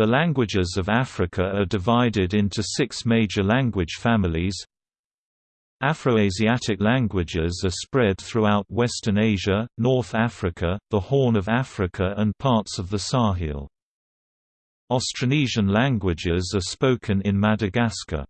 The languages of Africa are divided into six major language families. Afroasiatic languages are spread throughout Western Asia, North Africa, the Horn of Africa and parts of the Sahel. Austronesian languages are spoken in Madagascar.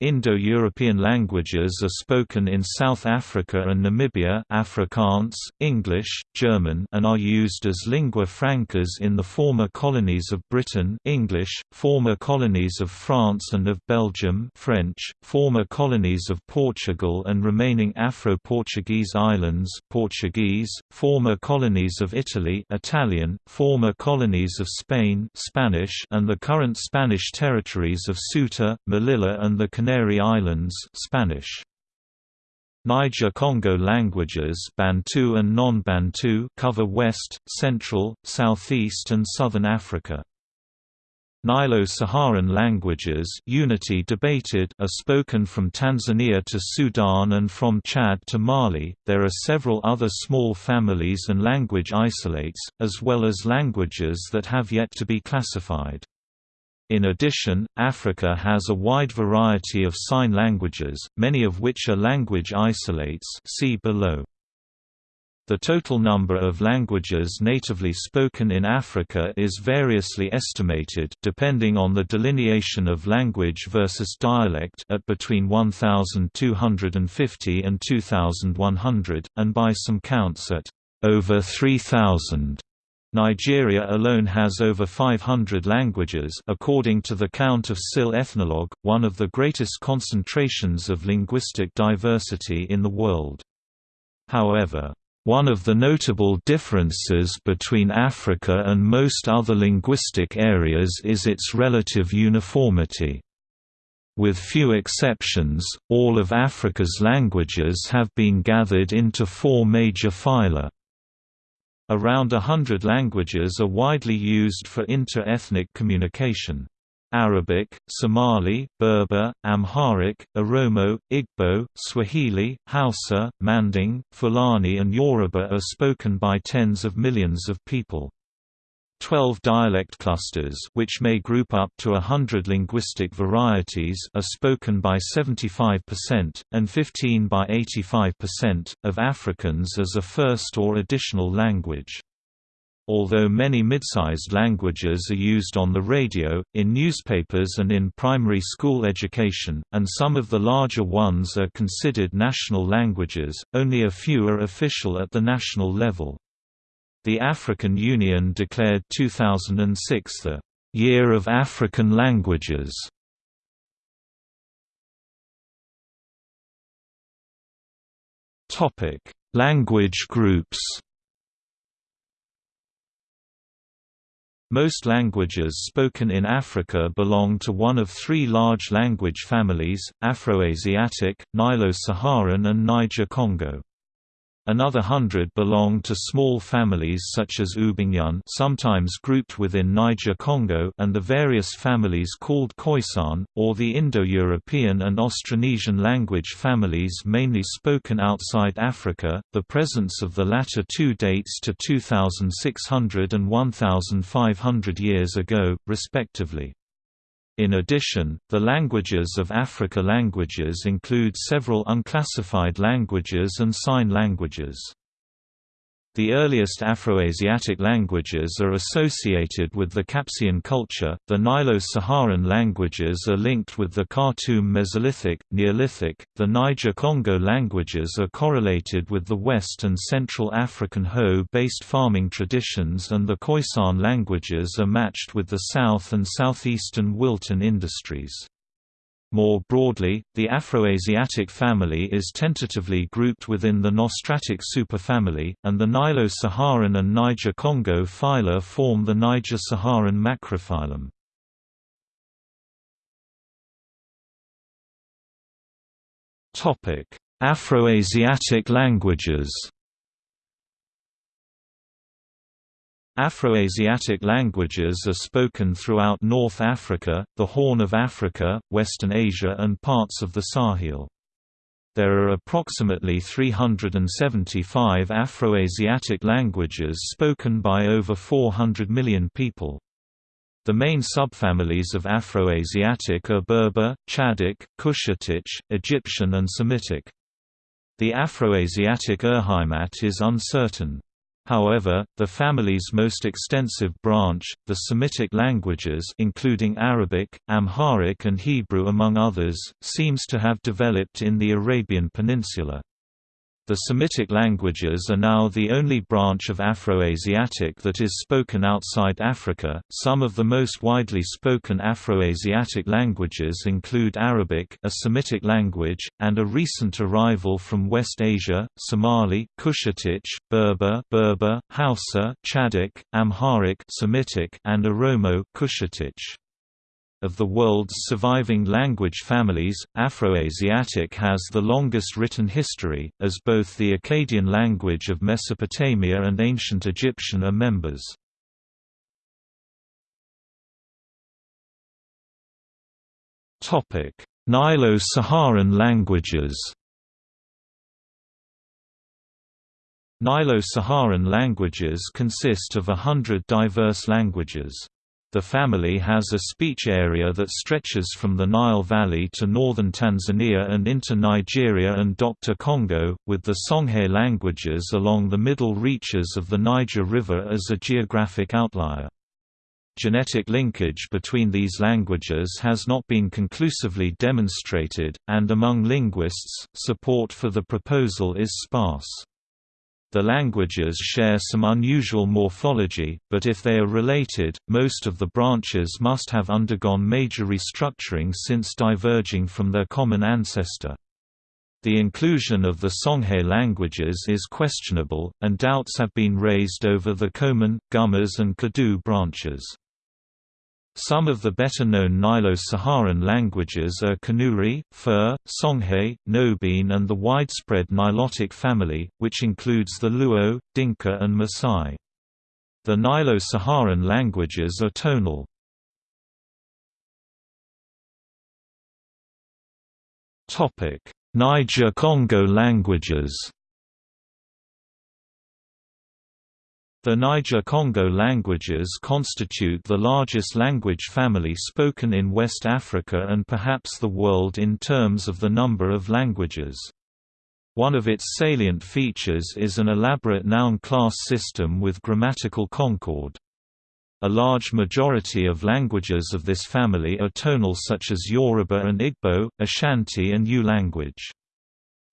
Indo-European languages are spoken in South Africa and Namibia Afrikaans, English, German and are used as lingua francas in the former colonies of Britain English, former colonies of France and of Belgium French, former colonies of Portugal and remaining Afro-Portuguese islands Portuguese, former colonies of Italy Italian, former colonies of Spain Spanish and the current Spanish territories of Ceuta, Melilla and the Canary Islands Spanish. Niger-Congo languages Bantu and non-Bantu cover west, central, southeast and southern Africa. Nilo-Saharan languages unity debated are spoken from Tanzania to Sudan and from Chad to Mali. There are several other small families and language isolates, as well as languages that have yet to be classified. In addition, Africa has a wide variety of sign languages, many of which are language isolates see below. The total number of languages natively spoken in Africa is variously estimated depending on the delineation of language versus dialect at between 1,250 and 2,100, and by some counts at over 3,000. Nigeria alone has over 500 languages according to the count of SIL Ethnologue, one of the greatest concentrations of linguistic diversity in the world. However, one of the notable differences between Africa and most other linguistic areas is its relative uniformity. With few exceptions, all of Africa's languages have been gathered into four major phyla. Around a hundred languages are widely used for inter-ethnic communication. Arabic, Somali, Berber, Amharic, Oromo, Igbo, Swahili, Hausa, Manding, Fulani and Yoruba are spoken by tens of millions of people. Twelve dialect clusters which may group up to hundred linguistic varieties are spoken by 75%, and 15 by 85%, of Africans as a first or additional language. Although many mid-sized languages are used on the radio, in newspapers and in primary school education, and some of the larger ones are considered national languages, only a few are official at the national level. The African Union declared 2006 the Year of African Languages. Topic: Language groups. Most languages spoken in Africa belong to one of three large language families, Afroasiatic, Nilo-Saharan and Niger-Congo. Another hundred belong to small families such as Ubangian sometimes grouped within Niger-Congo and the various families called Khoisan, or the Indo-European and Austronesian language families mainly spoken outside Africa. The presence of the latter two dates to 2600 and 1500 years ago, respectively. In addition, the languages of Africa languages include several unclassified languages and sign languages. The earliest Afroasiatic languages are associated with the Capsian culture. The Nilo-Saharan languages are linked with the Khartoum Mesolithic, Neolithic. The Niger-Congo languages are correlated with the West and Central African hoe-based farming traditions and the Khoisan languages are matched with the South and Southeastern Wilton industries. More broadly, the Afroasiatic family is tentatively grouped within the Nostratic superfamily, and the Nilo-Saharan and Niger-Congo phyla form the Niger-Saharan macrophylum. Afroasiatic languages Afroasiatic languages are spoken throughout North Africa, the Horn of Africa, Western Asia and parts of the Sahel. There are approximately 375 Afroasiatic languages spoken by over 400 million people. The main subfamilies of Afroasiatic are Berber, Chadic, Cushitic, Egyptian and Semitic. The Afroasiatic Urheimat is uncertain. However, the family's most extensive branch, the Semitic languages including Arabic, Amharic and Hebrew among others, seems to have developed in the Arabian Peninsula. The Semitic languages are now the only branch of Afroasiatic that is spoken outside Africa. Some of the most widely spoken Afroasiatic languages include Arabic, a Semitic language, and a recent arrival from West Asia, Somali, Cushitic, Berber, Berber, Hausa, Chadic, Amharic, Semitic, and Oromo, Cushitic. Of the world's surviving language families, Afroasiatic has the longest written history, as both the Akkadian language of Mesopotamia and Ancient Egyptian are members. Nilo-Saharan languages Nilo-Saharan languages consist of a hundred diverse languages. The family has a speech area that stretches from the Nile Valley to northern Tanzania and into Nigeria and Dr. Congo, with the Songhay languages along the middle reaches of the Niger River as a geographic outlier. Genetic linkage between these languages has not been conclusively demonstrated, and among linguists, support for the proposal is sparse. The languages share some unusual morphology, but if they are related, most of the branches must have undergone major restructuring since diverging from their common ancestor. The inclusion of the Songhay languages is questionable, and doubts have been raised over the Koman, Gumuz and Kadu branches. Some of the better-known Nilo-Saharan languages are Kanuri, Fur, Songhay, Nobiin and the widespread Nilotic family, which includes the Luo, Dinka and Maasai. The Nilo-Saharan languages are tonal. Niger-Congo languages The Niger-Congo languages constitute the largest language family spoken in West Africa and perhaps the world in terms of the number of languages. One of its salient features is an elaborate noun class system with grammatical concord. A large majority of languages of this family are tonal such as Yoruba and Igbo, Ashanti and Ewe language.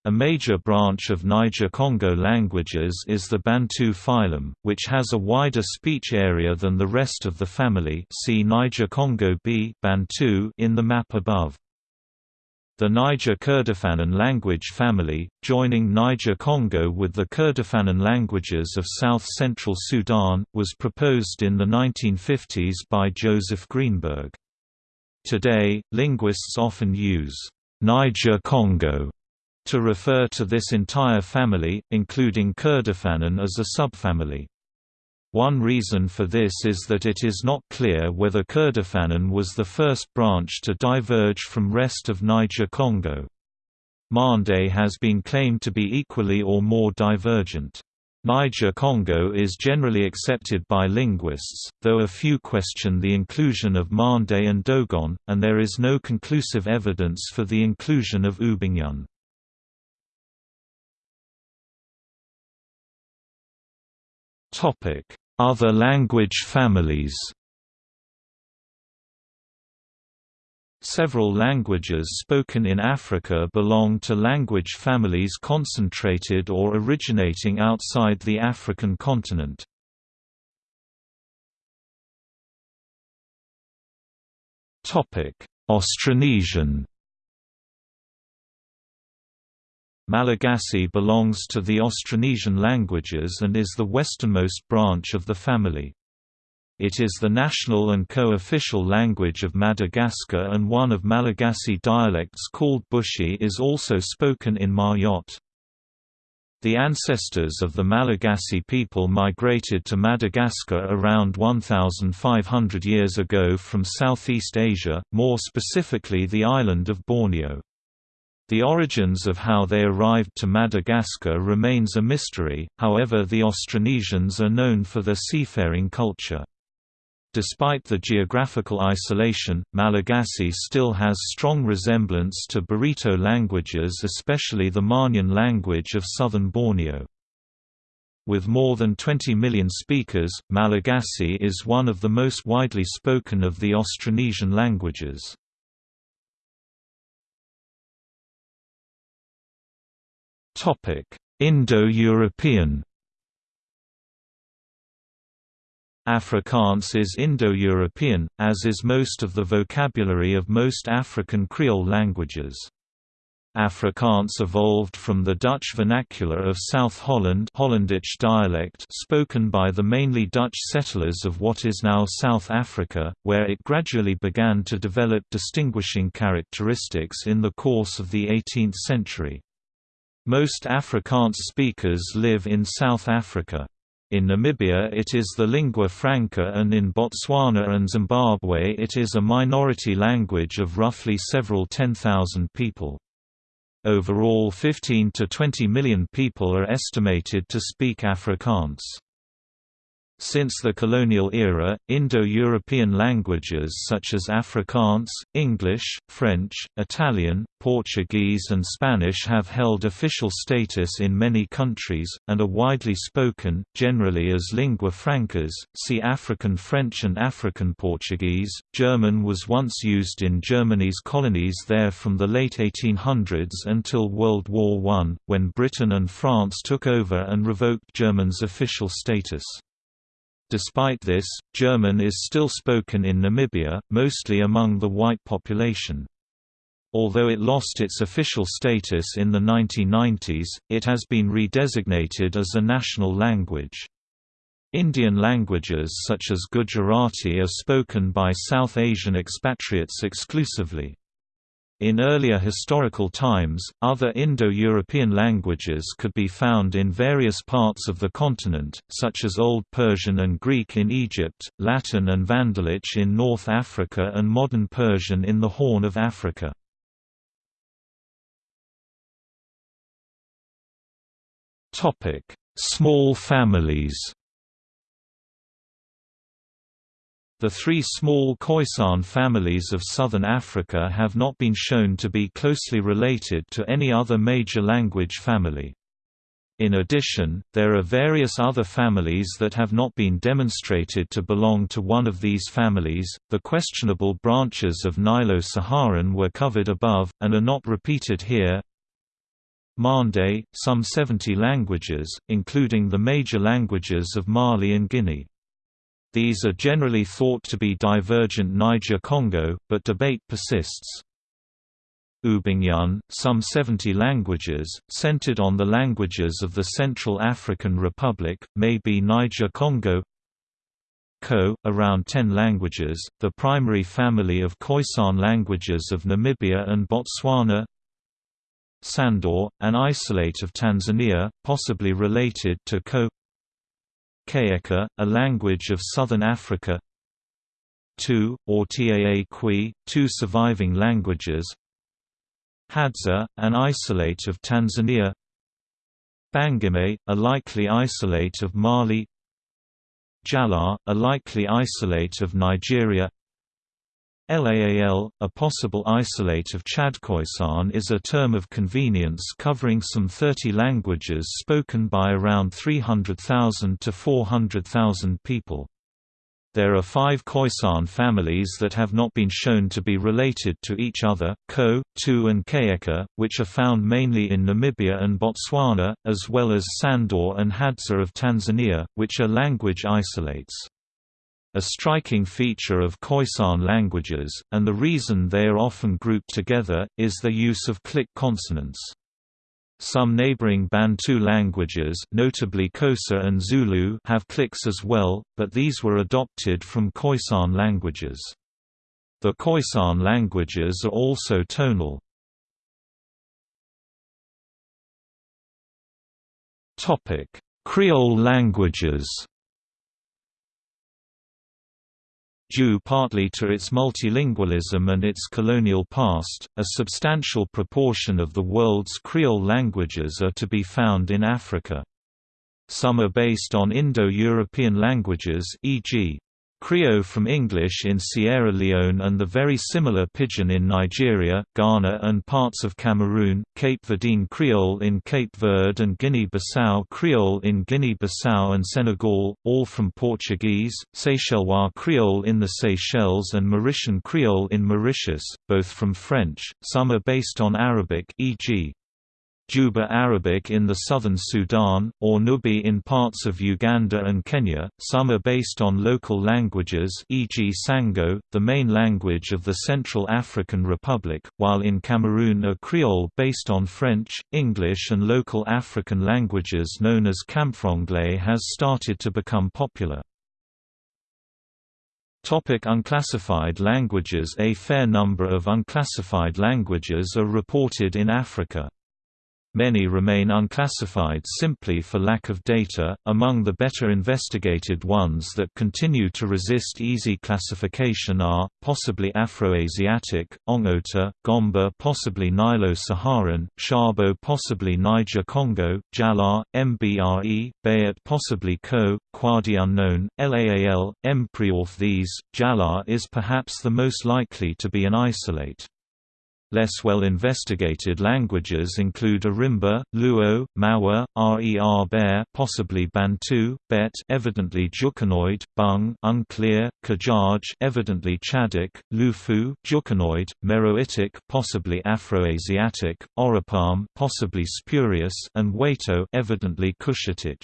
A major branch of Niger-Congo languages is the Bantu phylum, which has a wider speech area than the rest of the family see Niger-Congo B Bantu in the map above. The Niger-Kordofan language family, joining Niger-Congo with the Kordofan languages of south-central Sudan, was proposed in the 1950s by Joseph Greenberg. Today, linguists often use Niger-Congo to refer to this entire family, including Kordofanian as a subfamily. One reason for this is that it is not clear whether Kordofanian was the first branch to diverge from rest of Niger-Congo. Mande has been claimed to be equally or more divergent. Niger-Congo is generally accepted by linguists, though a few question the inclusion of Mande and Dogon, and there is no conclusive evidence for the inclusion of Ubangian. Other language families Several languages spoken in Africa belong to language families concentrated or originating outside the African continent. Topic: Austronesian Malagasy belongs to the Austronesian languages and is the westernmost branch of the family. It is the national and co-official language of Madagascar and one of Malagasy dialects called Bushi is also spoken in Mayotte. The ancestors of the Malagasy people migrated to Madagascar around 1,500 years ago from Southeast Asia, more specifically the island of Borneo. The origins of how they arrived to Madagascar remains a mystery, however the Austronesians are known for their seafaring culture. Despite the geographical isolation, Malagasy still has strong resemblance to Barito languages especially the Maanyan language of southern Borneo. With more than 20 million speakers, Malagasy is one of the most widely spoken of the Austronesian languages. Indo-European Afrikaans is Indo-European, as is most of the vocabulary of most African Creole languages. Afrikaans evolved from the Dutch vernacular of South Holland Hollandic dialect spoken by the mainly Dutch settlers of what is now South Africa, where it gradually began to develop distinguishing characteristics in the course of the 18th century. Most Afrikaans speakers live in South Africa. In Namibia it is the lingua franca and in Botswana and Zimbabwe it is a minority language of roughly several 10,000 people. Overall 15 to 20 million people are estimated to speak Afrikaans. Since the colonial era, Indo-European languages such as Afrikaans, English, French, Italian, Portuguese and Spanish have held official status in many countries, and are widely spoken, generally as lingua francas. See African French and African Portuguese. German was once used in Germany's colonies there from the late 1800s until World War I, when Britain and France took over and revoked German's official status. Despite this, German is still spoken in Namibia, mostly among the white population. Although it lost its official status in the 1990s, it has been redesignated as a national language. Indian languages such as Gujarati are spoken by South Asian expatriates exclusively. In earlier historical times, other Indo-European languages could be found in various parts of the continent, such as Old Persian and Greek in Egypt, Latin and Vandalic in North Africa and Modern Persian in the Horn of Africa. Small families The three small Khoisan families of southern Africa have not been shown to be closely related to any other major language family. In addition, there are various other families that have not been demonstrated to belong to one of these families. The questionable branches of Nilo-Saharan were covered above, and are not repeated here. Mande, some 70 languages, including the major languages of Mali and Guinea. These are generally thought to be divergent Niger-Congo, but debate persists. Ubangian, some 70 languages, centered on the languages of the Central African Republic, may be Niger-Congo Ko, around 10 languages, the primary family of Khoisan languages of Namibia and Botswana. Sandor, an isolate of Tanzania, possibly related to Ko Kayeka, a language of southern Africa. Two, or Taa Kwi, two surviving languages. Hadza, an isolate of Tanzania. Bangime, a likely isolate of Mali. Jalaa, a likely isolate of Nigeria LAAL, a possible isolate of Chadkhoisan is a term of convenience covering some 30 languages spoken by around 300,000 to 400,000 people. There are five Khoisan families that have not been shown to be related to each other, Ko, Tu and Kayeka, which are found mainly in Namibia and Botswana, as well as Sandor and Hadza of Tanzania, which are language isolates. A striking feature of Khoisan languages, and the reason they are often grouped together, is their use of click consonants. Some neighboring Bantu languages notably Xhosa and Zulu have clicks as well, but these were adopted from Khoisan languages. The Khoisan languages are also tonal. Creole languages Due partly to its multilingualism and its colonial past, a substantial proportion of the world's Creole languages are to be found in Africa. Some are based on Indo-European languages e.g. Krio from English in Sierra Leone and the very similar Pidgin in Nigeria, Ghana and parts of Cameroon, Cape Verdean Creole in Cape Verde and Guinea-Bissau Creole in Guinea-Bissau and Senegal, all from Portuguese, Seychellois Creole in the Seychelles and Mauritian Creole in Mauritius, both from French, some are based on Arabic e.g. Juba Arabic in the southern Sudan, or Nubi in parts of Uganda and Kenya. Some are based on local languages, e.g. Sango, the main language of the Central African Republic, while in Cameroon a Creole based on French, English and local African languages known as Camfranglais has started to become popular. Topic unclassified languages A fair number of unclassified languages are reported in Africa. Many remain unclassified simply for lack of data. Among the better investigated ones that continue to resist easy classification are possibly Afroasiatic, Ongota, Gomba, possibly Nilo-Saharan, Shabo, possibly Niger-Congo, Jalaa, Mbre, Bayat, possibly Ko, Kwadi unknown, Laal, Mpriorth. These, Jalaa is perhaps the most likely to be an isolate. Less well-investigated languages include Arimba, Luo, Mawa, Rer Bare possibly Bantu, Bet evidently Jukunoid, Bung unclear, Kajaj evidently Chadic, Lufu Jukunoid, Meroitic possibly Afroasiatic, Oropom possibly spurious and Weyto evidently Cushitic.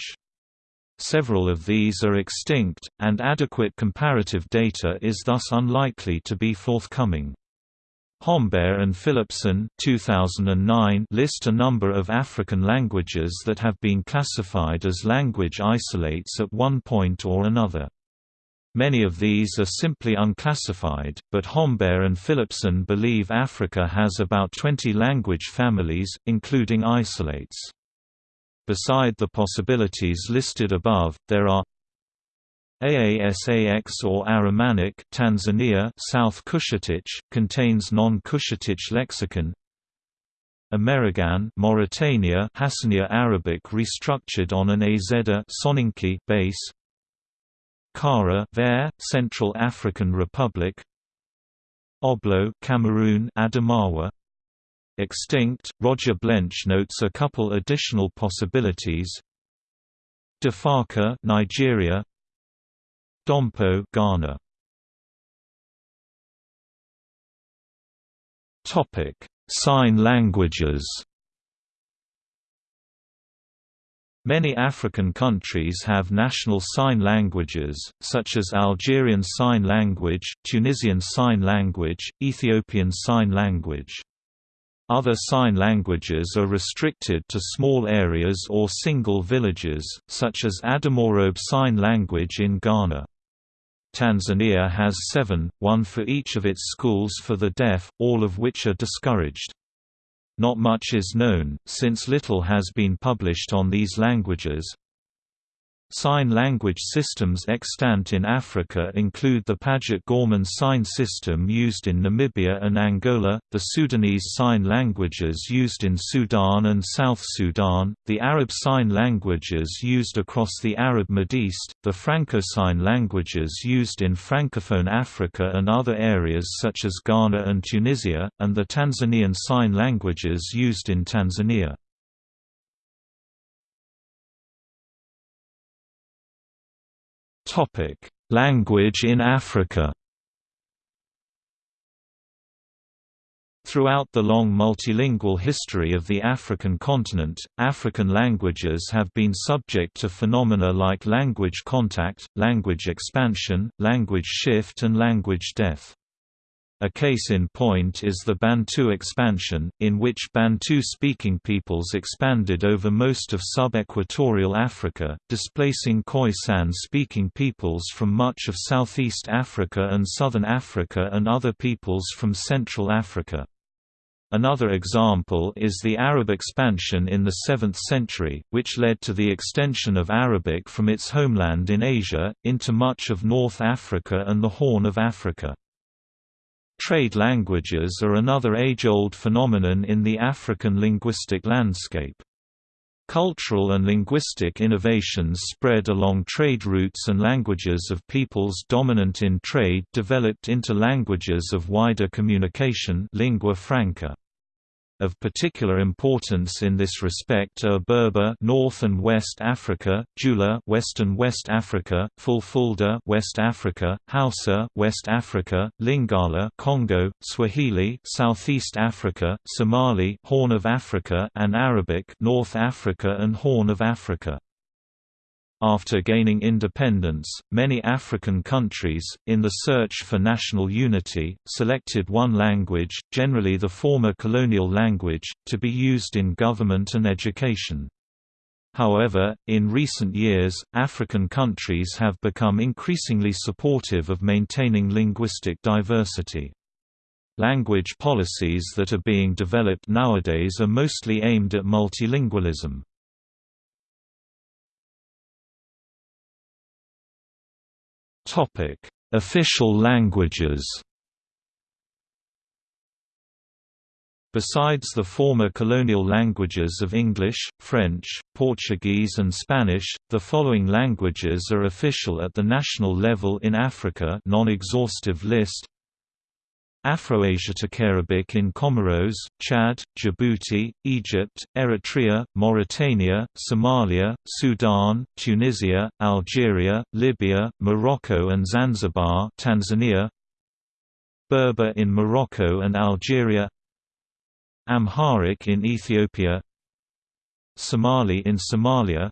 Several of these are extinct, and adequate comparative data is thus unlikely to be forthcoming. Hombert and Philippson 2009 list a number of African languages that have been classified as language isolates at one point or another. Many of these are simply unclassified, but Hombert and Philippson believe Africa has about 20 language families, including isolates. Beside the possibilities listed above, there are AASAX or Aramanik Tanzania South Cushitic, contains non-Cushitic lexicon. Amerigan Mauritania Hassaniya Arabic restructured on an Azeda Soninke base. Kara Ver, Central African Republic. Oblo Cameroon Adamawa. Extinct, Roger Blench notes a couple additional possibilities. Defaka Nigeria Dompo Ghana Topic Sign languages Many African countries have national sign languages, such as Algerian Sign Language, Tunisian Sign Language, Ethiopian Sign Language. Other sign languages are restricted to small areas or single villages, such as Adamorobe Sign Language in Ghana. Tanzania has seven, one for each of its schools for the deaf, all of which are discouraged. Not much is known, since little has been published on these languages. Sign language systems extant in Africa include the Paget Gorman sign system used in Namibia and Angola, the Sudanese sign languages used in Sudan and South Sudan, the Arab sign languages used across the Arab Mideast, the Franco sign languages used in Francophone Africa and other areas such as Ghana and Tunisia, and the Tanzanian sign languages used in Tanzania. Topic: Language in Africa. Throughout the long multilingual history of the African continent, African languages have been subject to phenomena like language contact, language expansion, language shift and language death. A case in point is the Bantu expansion, in which Bantu-speaking peoples expanded over most of sub-equatorial Africa, displacing Khoisan-speaking peoples from much of southeast Africa and southern Africa and other peoples from Central Africa. Another example is the Arab expansion in the 7th century, which led to the extension of Arabic from its homeland in Asia, into much of North Africa and the Horn of Africa. Trade languages are another age-old phenomenon in the African linguistic landscape. Cultural and linguistic innovations spread along trade routes and languages of peoples dominant in trade developed into languages of wider communication lingua franca. Of particular importance in this respect are Berber North and West Africa, Jula Western West Africa, Fulfulde West Africa, Hausa West Africa, Lingala Congo, Swahili Southeast Africa, Somali Horn of Africa and Arabic North Africa and Horn of Africa. After gaining independence, many African countries, in the search for national unity, selected one language, generally the former colonial language, to be used in government and education. However, in recent years, African countries have become increasingly supportive of maintaining linguistic diversity. Language policies that are being developed nowadays are mostly aimed at multilingualism. Topic: Official languages. Besides the former colonial languages of English, French, Portuguese and Spanish, the following languages are official at the national level in Africa non-exhaustive list Afroasiatic Arabic in Comoros, Chad, Djibouti, Egypt, Eritrea, Mauritania, Somalia, Sudan, Tunisia, Algeria, Libya, Morocco and Zanzibar Tanzania, Berber in Morocco and Algeria Amharic in Ethiopia Somali in Somalia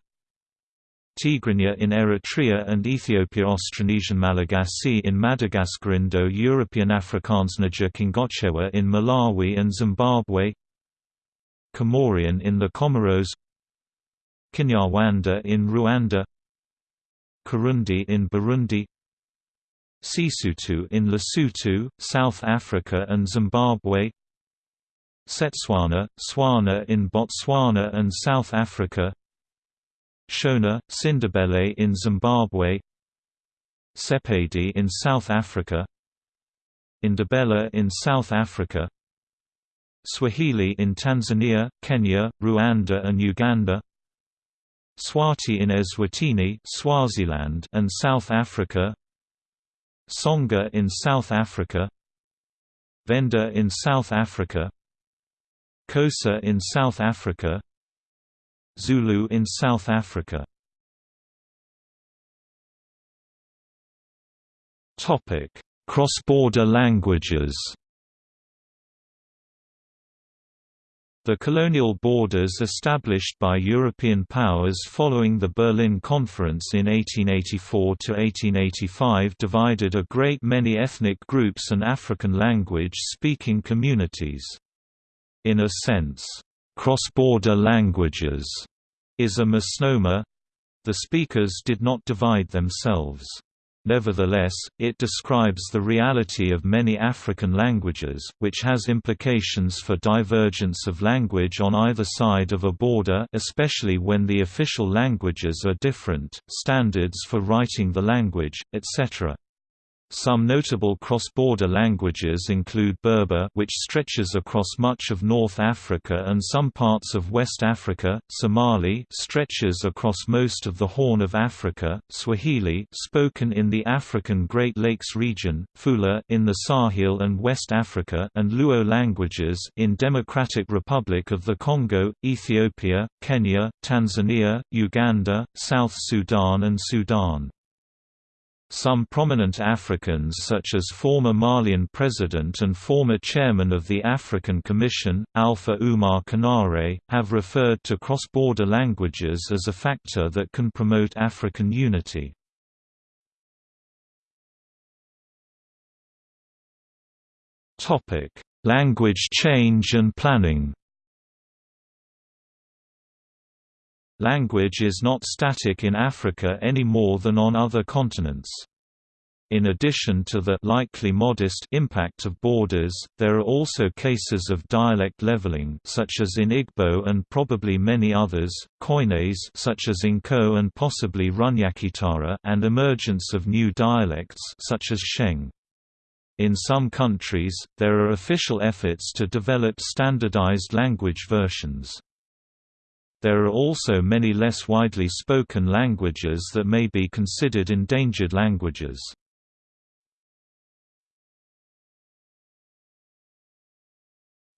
Tigrinya in Eritrea and Ethiopia Austronesian Malagasy in Madagascar Indo-European Afrikaans Kingochewa in Malawi and Zimbabwe. Comorian in the Comoros. Kinyarwanda in Rwanda. Kirundi in Burundi. Sesotho in Lesotho, South Africa and Zimbabwe. Setswana, Swana in Botswana and South Africa Shona, Sindebele in Zimbabwe Sepedi in South Africa Indabella in South Africa Swahili in Tanzania, Kenya, Rwanda and Uganda Swati in Eswatini Swaziland and South Africa Tsonga in South Africa Venda in South Africa Xhosa in South Africa Zulu in South Africa Topic: Cross-border languages The colonial borders established by European powers following the Berlin Conference in 1884–1885 divided a great many ethnic groups and African language-speaking communities. In a sense, cross-border languages is a misnomer. The speakers did not divide themselves. Nevertheless, it describes the reality of many African languages, which has implications for divergence of language on either side of a border especially when the official languages are different, standards for writing the language, etc. Some notable cross-border languages include Berber which stretches across much of North Africa and some parts of West Africa, Somali stretches across most of the Horn of Africa, Swahili spoken in the African Great Lakes region, Fula in the Sahel and West Africa and Luo languages in Democratic Republic of the Congo, Ethiopia, Kenya, Tanzania, Uganda, South Sudan and Sudan. Some prominent Africans such as former Malian president and former chairman of the African Commission, Alpha Oumar Konaré, have referred to cross-border languages as a factor that can promote African unity. Language change and planning Language is not static in Africa any more than on other continents. In addition to the likely modest impact of borders, there are also cases of dialect leveling such as in Igbo and probably many others, Koines such as Nko and possibly Runyakitara and emergence of new dialects such as Sheng. In some countries, there are official efforts to develop standardized language versions. There are also many less widely spoken languages that may be considered endangered languages.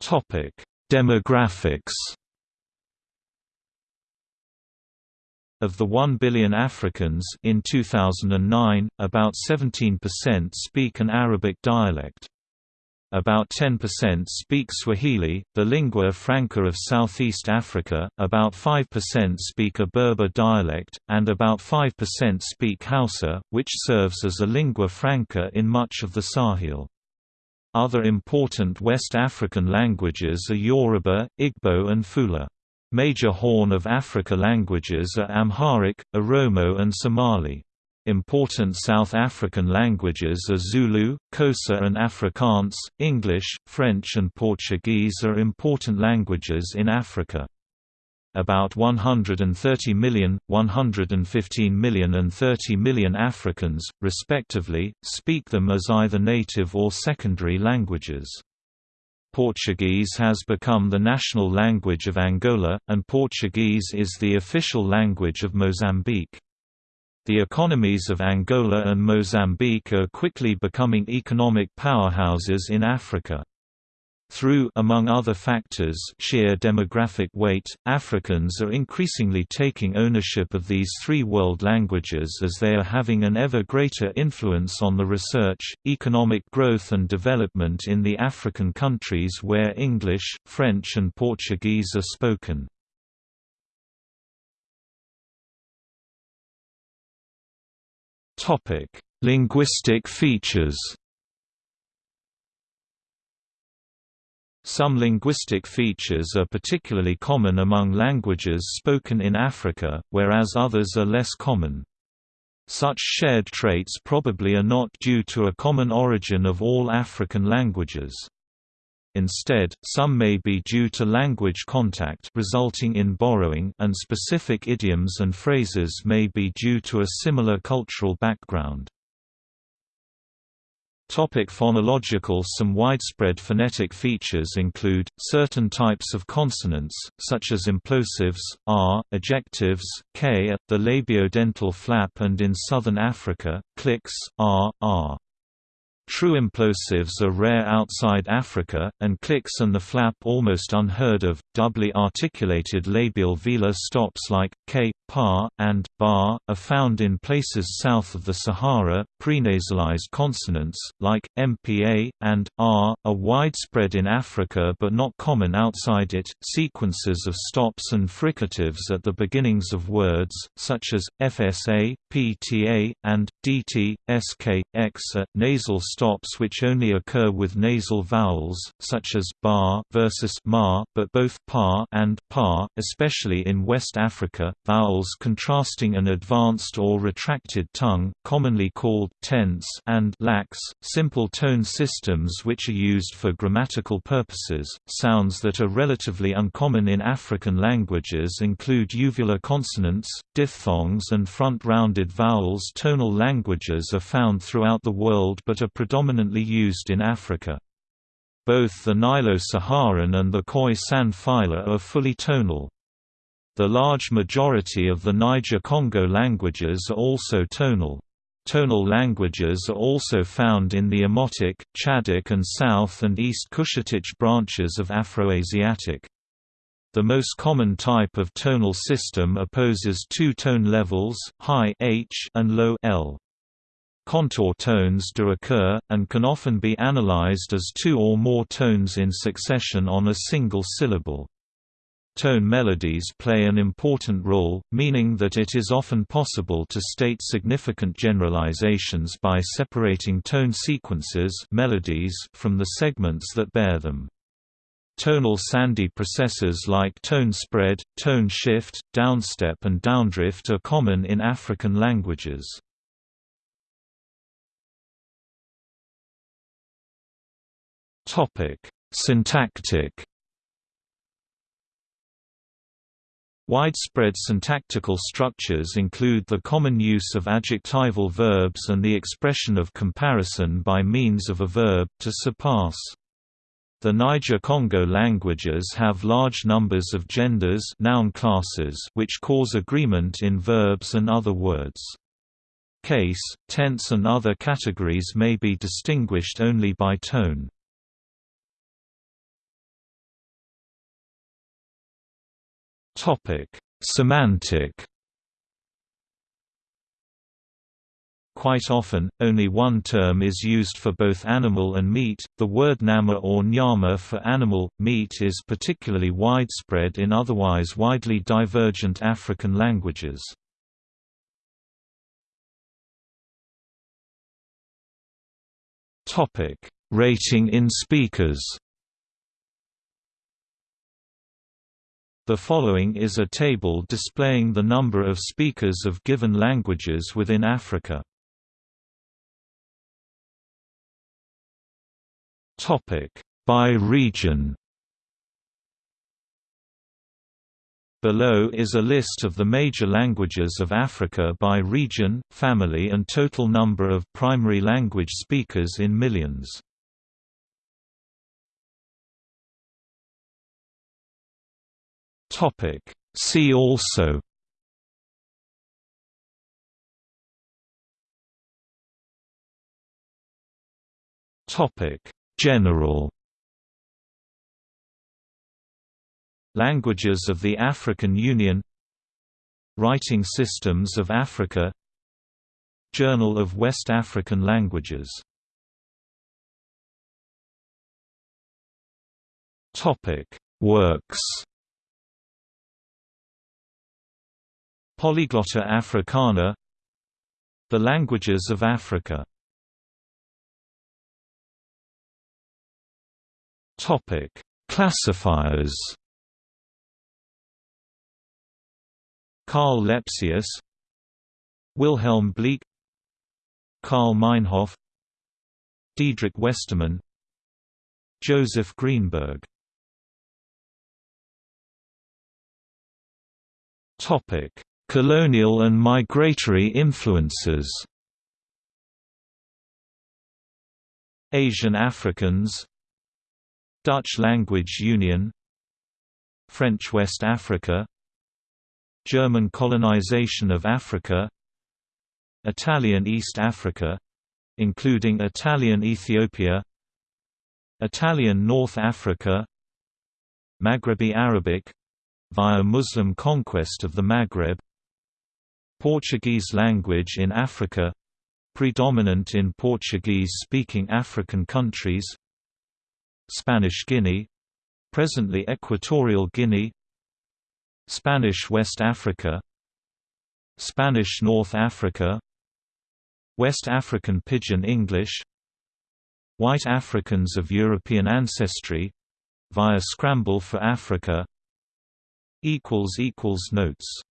Topic: Demographics Of the 1 billion Africans in 2009, about 17% speak an Arabic dialect. About 10% speak Swahili, the lingua franca of Southeast Africa, about 5% speak a Berber dialect, and about 5% speak Hausa, which serves as a lingua franca in much of the Sahel. Other important West African languages are Yoruba, Igbo and Fula. Major Horn of Africa languages are Amharic, Oromo and Somali. Important South African languages are Zulu, Xhosa and Afrikaans. English, French and Portuguese are important languages in Africa. About 130 million, 115 million and 30 million Africans, respectively, speak them as either native or secondary languages. Portuguese has become the national language of Angola, and Portuguese is the official language of Mozambique. The economies of Angola and Mozambique are quickly becoming economic powerhouses in Africa. Through among other factors sheer demographic weight, Africans are increasingly taking ownership of these three world languages as they are having an ever greater influence on the research, economic growth and development in the African countries where English, French and Portuguese are spoken. Linguistic features Some linguistic features are particularly common among languages spoken in Africa, whereas others are less common. Such shared traits probably are not due to a common origin of all African languages. Instead, some may be due to language contact resulting in borrowing and specific idioms and phrases may be due to a similar cultural background. Topic phonological Some widespread phonetic features include, certain types of consonants, such as implosives, r, ejectives, k at the labiodental flap and in southern Africa, clicks, r, r. True implosives are rare outside Africa, and clicks and the flap almost unheard of. Doubly articulated labial velar stops like k, pa, and ba are found in places south of the Sahara. Prenasalized consonants, like mpa and r, are widespread in Africa but not common outside it. Sequences of stops and fricatives at the beginnings of words, such as fsa, pta, and dt, sk, x, are nasal stops which only occur with nasal vowels, such as ba versus ma, but both pa and pa, especially in West Africa, vowels contrasting an advanced or retracted tongue, commonly called tense and lax, simple tone systems which are used for grammatical purposes. Sounds that are relatively uncommon in African languages include uvular consonants, diphthongs and front-rounded vowels. Tonal languages are found throughout the world but are predominantly used in Africa. Both the Nilo-Saharan and the Khoi-San phyla are fully tonal. The large majority of the Niger-Congo languages are also tonal. Tonal languages are also found in the Omotic, Chadic and South and East Cushitic branches of Afroasiatic. The most common type of tonal system opposes two tone levels, high H and low L. Contour tones do occur, and can often be analyzed as two or more tones in succession on a single syllable. Tone melodies play an important role, meaning that it is often possible to state significant generalizations by separating tone sequences melodies from the segments that bear them. Tonal Sandhi processes like tone spread, tone shift, downstep and downdrift are common in African languages. Syntactic Widespread syntactical structures include the common use of adjectival verbs and the expression of comparison by means of a verb to surpass. The Niger-Congo languages have large numbers of genders noun classes which cause agreement in verbs and other words. Case, tense and other categories may be distinguished only by tone. Semantic Quite often, only one term is used for both animal and meat. The word nama or nyama for animal, meat is particularly widespread in otherwise widely divergent African languages. Topic: Rating in speakers. The following is a table displaying the number of speakers of given languages within Africa. By region. Below is a list of the major languages of Africa by region, family and total number of primary language speakers in millions. See also Topic. General Languages of the African Union Writing Systems of Africa Journal of West African Languages Works Polyglotta Africana The Languages of Africa Topic: Classifiers. Karl Lepsius, Wilhelm Bleek, Karl Meinhof, Diedrich Westermann, Joseph Greenberg. Topic: Colonial and migratory influences. Asian Africans. Dutch Language Union. French West Africa. German colonization of Africa. Italian East Africa including Italian Ethiopia. Italian North Africa. Maghrebi Arabic via Muslim conquest of the Maghreb Portuguese language in Africa predominant in Portuguese-speaking African countries Spanish Guinea presently Equatorial Guinea Spanish West Africa Spanish North Africa West African Pidgin English White Africans of European ancestry via Scramble for Africa Notes